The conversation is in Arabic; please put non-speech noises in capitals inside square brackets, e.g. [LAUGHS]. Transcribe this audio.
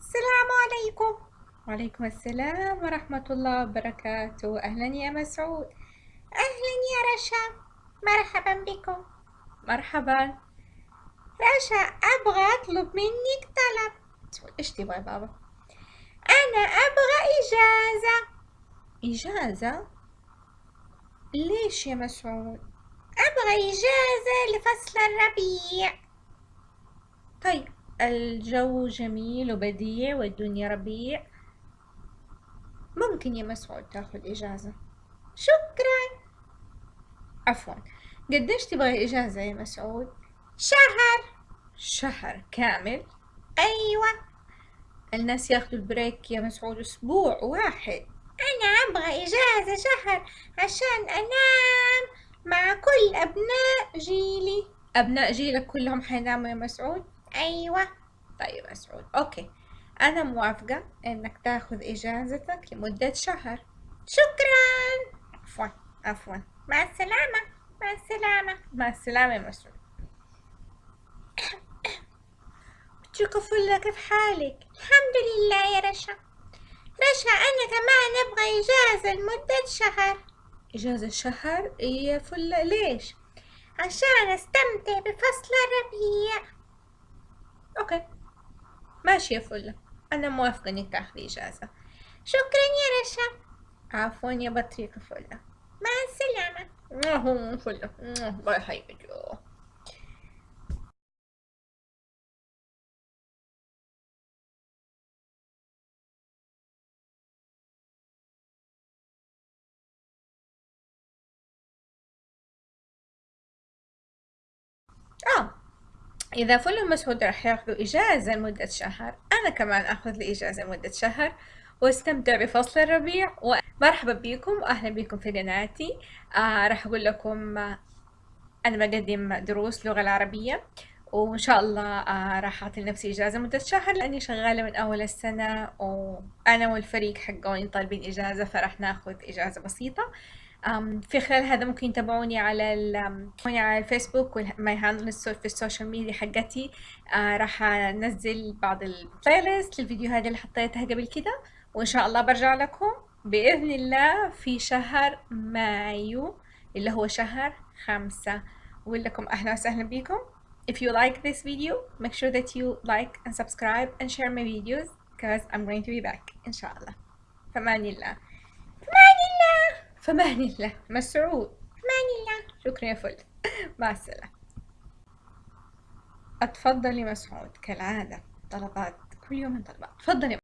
السلام عليكم. وعليكم السلام ورحمة الله وبركاته. أهلا يا مسعود. أهلا يا رشا. مرحبا بكم. مرحبا. رشا أبغى أطلب منك طلب. إيش تبغى بابا؟ أنا أبغى إجازة. إجازة؟ ليش يا مسعود؟ أبغى إجازة لفصل الربيع. طيب الجو جميل وبديع والدنيا ربيع. ممكن يا مسعود تاخذ إجازة. شكرا. عفوا. قديش تبغى إجازة يا مسعود؟ شهر. شهر كامل؟ أيوة. الناس ياخذوا البريك يا مسعود أسبوع واحد. أنا أبغى إجازة شهر عشان أنام مع كل أبناء جيلي. أبناء جيلك كلهم حيناموا يا مسعود؟ أيوة. طيب مسعود أوكي. أنا موافقة إنك تاخذ إجازتك لمدة شهر. شكرا. عفوا. عفوا. مع السلامة. مع السلامة. مع السلامة يا مسعود. بتشوف فلة كيف حالك؟ الحمد لله يا رشا. رشا أنا كمان أبغى إجازة لمدة شهر. إجازة شهر؟ يا فلة ليش؟ عشان أستمتع بفصل الربيع. okay ماشي يا فلة أنا موافقة إنك تاخذي إجازة شكرا يا رشا عفوا يا بطريقة فلة مع السلامة فلة bye حبيبتي إذا فل مسعود راح ياخذوا إجازة لمدة شهر أنا كمان أخذ لي إجازة لمدة شهر واستمتع بفصل الربيع ومرحبا بكم وأهلا بكم في قناتي. آه راح أقول لكم آه أنا بقدم دروس لغة العربية وإن شاء الله آه راح أعطي لنفسي إجازة مدة شهر لأني شغالة من أول السنة وأنا والفريق حقوني طالبين إجازة فراح ناخذ إجازة بسيطة. في خلال هذا ممكن يتابعوني على على الفيسبوك و my handle في ال social media حقتي آه راح أنزل بعض ال playlist للفيديوهات اللي حطيتها قبل كده وإن شاء الله برجع لكم بإذن الله في شهر مايو اللي هو شهر خمسة أقول لكم أهلا وسهلا بكم If you like this video, make sure that you like and subscribe and share my videos because I'm going to be back إن شاء الله. فمان الله. فمان الله. مسعود. فمان الله شكرا يا فل [LAUGHS] مع السلامة. أتفضلي مسعود كالعادة. طلبات. كل يوم طلبات. تفضلي.